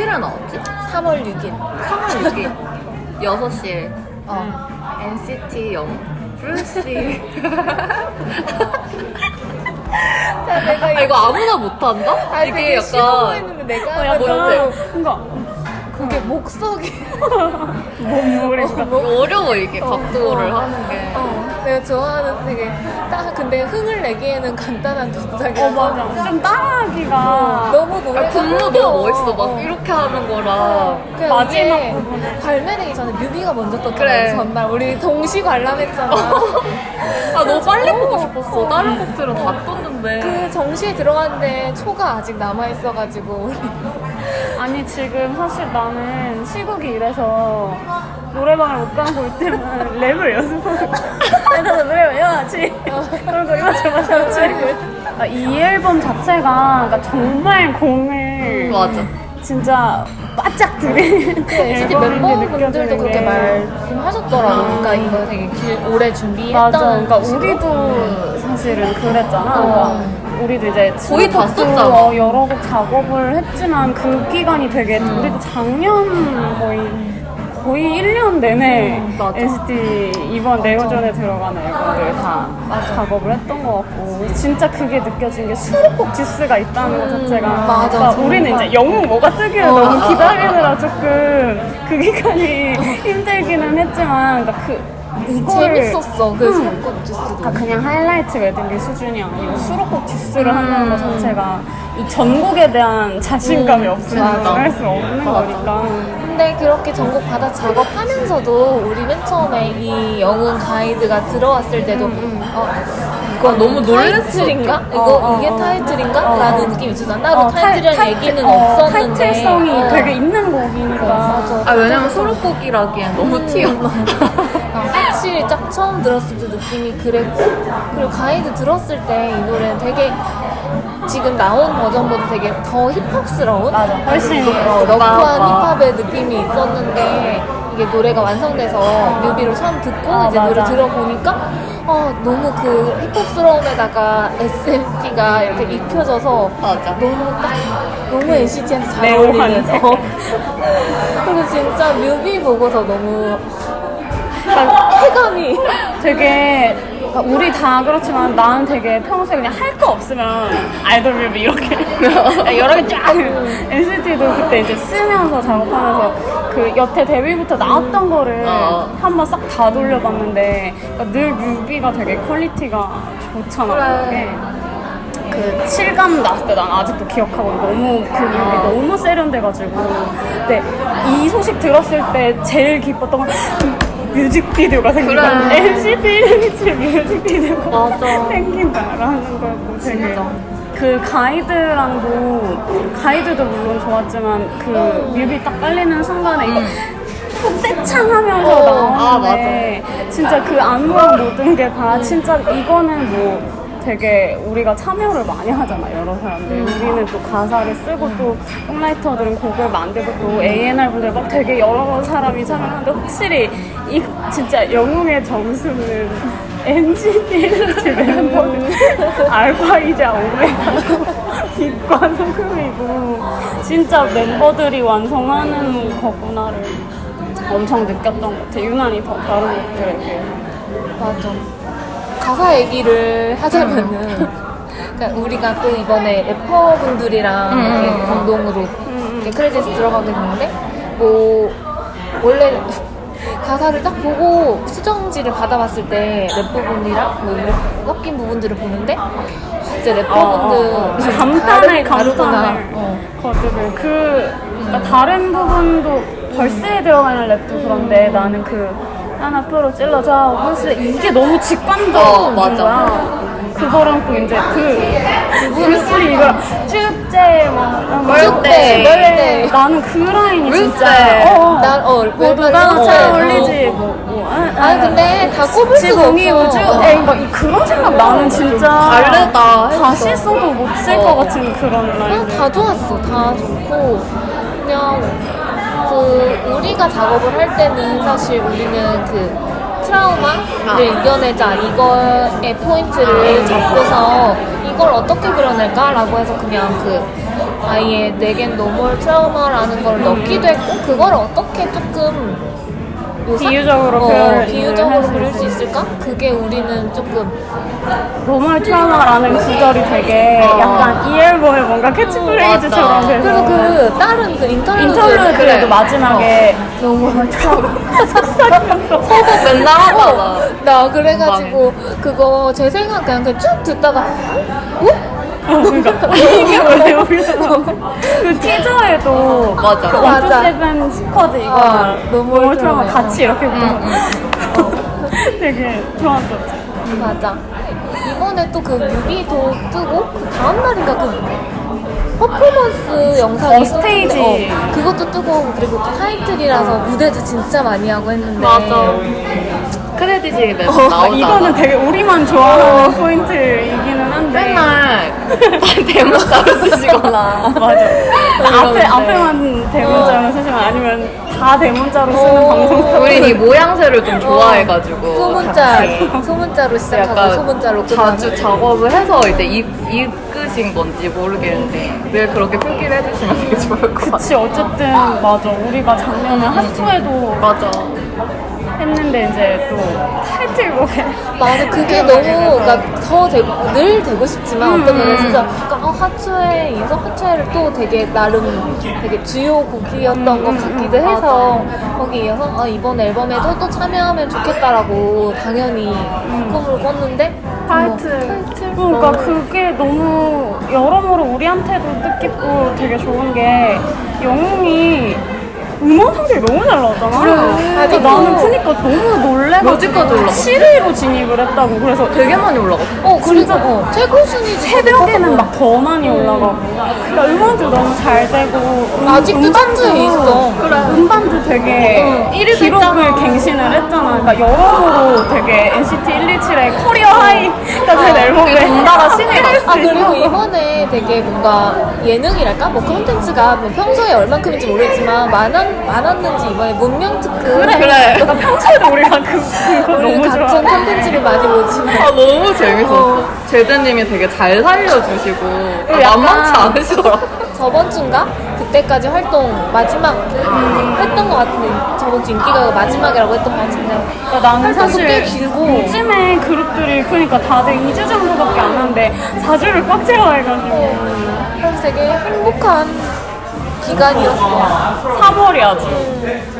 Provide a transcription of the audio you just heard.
며칠에 나왔지? 3월 6일. 3월 6일. 6시에. 어. NCT 영. 브루시 자, 내가 아 이거 아무나 못한다? 아, 이게 약간 내가 어, 약간 뭔가 그게 목석이 몸물이 이거 어려워 이게 각도를 하는 게. 어, 내가 좋아하는 되게 딱 근데 흥을 내기에는 간단한 동작이라서. 어 맞아. 좀 따라하기가 너무 노래가 아, 군무. 너무 멋있어. 막 이렇게 하는 거랑 그냥 마지막 부분에. 발매되기 전에 뮤비가 먼저 떴잖아 그래. 전날. 우리 동시 관람했잖아. 아 너무 빨리 보고 싶었어. 다른 곡들은 다 떴는데. 그 정시에 들어갔는데 초가 아직 남아 있어가지고. 우리 아니 지금 사실 나는 시국이 이래서 노래방을 못걸 때만 랩을 연습하고 그래서 노래 외워야지 그리고 이거 맞아맞아 아, 이 앨범 자체가 그러니까 정말 공을 맞아 진짜 바짝 들이는 앨범인지 멤버분들도 그렇게 게. 말씀하셨더라고 그러니까 이거 되게 길, 오래 준비했다는 맞아. 그러니까. 우리도 사실은 그랬잖아. 어. 우리도 이제 거의 다 썼잖아. 어, 여러 곡 작업을 했지만 그 기간이 되게 우리도 작년 거의 거의 1년 내내 맞아. NCT 이번 네오전에 들어가는 앨범들 다 작업을 했던 것 같고 진짜 그게 느껴진 게 수록곡 지스가 있다는 것 자체가 맞아, 그러니까 우리는. 이제 영웅 뭐가 뜨기를 어. 너무 기다리느라 조금 그 기간이 힘들기는 했지만 그러니까 그 이걸 재밌었어 그 응. 수록곡 주스도 그러니까 그냥 하이라이트 웨딩기 수준이 아니고 수록곡 디스를 한다는 것 자체가 이 전곡에 대한 자신감이 음, 없으면 맞아. 할수 없는 맞아. 거니까 근데 그렇게 전곡 받아 작업하면서도 우리 맨 처음에 이 영웅 가이드가 들어왔을 때도 어, 이거 너무 놀랬어. 타이틀인가? 이거 어, 어, 이게 어. 타이틀인가? 어, 어. 라는 느낌이 있었어 나도 어, 타이틀이라는 타이- 얘기는 어, 없었는데 타이틀성이 어. 되게 있는 곡이니까 맞아. 아 왜냐면 수록곡이라기엔 너무 튀어 아, 확실히 딱 처음 들었을 때 느낌이 그랬고 그리고 가이드 들었을 때 이 노래는 되게 지금 나온 버전보다 되게 더 힙합스러운 맞아 훨씬 어. 러프한 힙합의 느낌이 있었는데 이게 노래가 완성돼서 뮤비를 처음 듣고 아, 이제 노래 맞아. 들어보니까 어, 너무 그 힙합스러움에다가 SMT가 이렇게 입혀져서 맞아 너무 딱 너무 NCT한테 잘 레오한 어울리는 색깔. 그리고 진짜 뮤비 보고서 너무 쾌감이 되게 그러니까 우리 다 그렇지만 나는 되게 평소에 그냥 할 거 없으면 아이돌 뮤비 이렇게 여러 개 쫙 NCT도 그때 이제 쓰면서 작업하면서 그 여태 데뷔부터 나왔던 거를 어. 한번 싹 다 돌려봤는데 그러니까 늘 뮤비가 되게 퀄리티가 좋잖아 그래. 그게. 그 실감 났을 때 난 아직도 기억하고 너무 그 뮤비 너무 세련돼가지고 근데 이 소식 들었을 때 제일 기뻤던 건 뮤직비디오가 생긴다 그래. 127 뮤직비디오가 맞아. 생긴다라는 걸 보고 되게. 그 가이드랑도 가이드도 물론 좋았지만 그 뮤비 딱 깔리는 순간에 이거 떼창 하면서 어, 나오는데 진짜 그 안무랑 모든 게 다 진짜 이거는 뭐 되게 우리가 참여를 많이 하잖아 여러 사람들 우리는 또 가사를 쓰고 또 송라이터들은 곡을 만들고 또 A&R 분들 막 되게 여러 사람이 참여하는데 확실히 이 진짜 영웅의 점수는 NCT 멤버들 알파이자 오메가고 빛과 소금이고 진짜 멤버들이 완성하는 거구나를 엄청 느꼈던 것 같아 유난히 더 다른 곡들에 비해 맞아. 가사 얘기를 하자면은 그러니까 우리가 또 이번에 래퍼분들이랑 음. 이렇게 공동으로 이렇게 크레딧 들어가게 됐는데 뭐 원래 가사를 딱 보고 수정지를 받아봤을 때 래퍼분이랑 뭐 이런 섞인 부분들을 보는데 아, 진짜 래퍼분들 어, 어, 어. 감탄을. 감탄을 어. 거듭을 그 그러니까 다른 부분도 verse에 들어가는 랩도 그런데 나는 그 난 앞으로 찔러줘 verse 이게 너무 직관적인 어, 맞아. 거야 그거랑 또 이제 그 벌스 이거 축제 뭐 birthday. birthday. 나는 그 라인이 진짜 birthday. 어, 어. 난, 어, 모두가 어, 잘 어. 어울리지 뭐, 뭐 아, 아니, 근데 다 꼽을 수가 없어. 우주 어. 에이 막 이- 그런 생각 나는 진짜 다르다. 다시 써도 못 쓸것 어. 같은 그런 라인들 다 좋았어. 다 좋고 그냥 그 우리가 작업을 할 때는 사실 우리는 그 트라우마를 아. 이겨내자 이거의 포인트를 잡고서 이걸 어떻게 그려낼까라고 해서 그냥 그 아예 내겐 no more trauma라는 걸 넣기도 했고 그걸 어떻게 조금 묘사? 비유적으로 어, 비유적으로 그릴 수 있을까? 그게 우리는 조금 no more trauma라는 구절이 되게 어. 약간 이 앨범의 뭔가 캐치프레이즈처럼. 돼서 그리고 그 다른 그 인터뷰 인터뷰에도 그래. 마지막에 노멀 트라우마 속삭이면서 서복 맨날 하잖아. 나 그래가지고 그거 제 생각 그냥, 그냥 쭉 듣다가 어? 어, 그러니까 이게 왜 여기서 나와? 그 티저에도 맞아. 그 맞아. 원투세븐 스쿼드 이거 어, 노멀 트라우마 트라우마. 같이 이렇게 보고 되게 좋았었지 맞아 이번에 또 그 뮤비도 뜨고 그 다음 날인가 그 퍼포먼스 영상이 어, 스테이지. 어, 그것도 뜨고 그리고 또 타이틀이라서 무대도 진짜 많이 하고 했는데 맞아. 크레딧이 매번 아, 나오잖아. 이거는 되게 우리만 좋아하는 포인트이기는 한데 맨날 대문자로 쓰시거나. 맞아. 앞에. 앞에만 대문자로 쓰시면 아니면 다 대문자로 쓰는 어. 방송. 우린 이 모양새를 좀 좋아해가지고. 소문자 소문자로 시작하고 약간 소문자로 끝나는 자주 작업을 해서 이제 이, 이끄신 건지 모르겠는데 늘 그렇게 표기를 해주시면 되게 좋을 것 같아요. 그치 어쨌든 맞아 우리가 작년에 하투에도 맞아. 했는데 이제 또 타이틀곡에 맞아 그게 너무 더 되고 늘 되고 싶지만 어떤 면에서 진짜 약간 어, 하츠에 이서 하츠에를 또 되게 나름 되게 주요 곡이었던 것 같기도 해서 거기 이어서 아, 이번 앨범에도 또 참여하면 좋겠다라고 당연히 꿈을 꿨는데 타이틀. 뭐, 타이틀 그러니까 너무- 그게 너무 여러모로 우리한테도 뜻깊고 되게 좋은 게 영웅이 음원 성적이 너무 잘 나왔잖아. 그래. 그래서 아직도. 나는 그니까 너무 놀래가지고 어디까지 올라갔어? 7위로 진입을 했다고. 그래서 되게 많이 올라갔어. 어 그리고 진짜 어, 최고 순위 새벽에는 막 더 많이 올라가고. 그러니까 음원도 너무 잘 되고. 음, 아직도 음반도- 차트에 있어. 그래. 음반도 되게 응. 기록을 갱신을 했잖아. 그러니까 여러모로 되게 NCT 127의 커리어 하이가 된 앨범에 덩달아 신이 났어. 아 그리고 이번에 되게 뭔가 예능이랄까 뭐 콘텐츠가 뭐 평소에 얼만큼인지 모르겠지만 많았, 많았는지 이번에 문명 특급 그래. 그래. 평소에도 우리가 그, 그거 우리 너무 각종 좋아. 콘텐츠를 많이 보지만 아 너무 재밌었어. 제드님이 되게 잘 살려주시고 아, 만만치 않으시더라고. 저번 주인가 그때까지 활동 마지막 음, 했던 것 같은데 저번 주 인기가요 마지막이라고 했던 것 같은데 그러니까 나는 사실 꽤 길고. 요즘에 그룹들이 그러니까 다들 2주 정도밖에 안 하는데 4주를 꽉 채워 해가지고 그래서 되게 행복한 기간이었어. 3월이 아주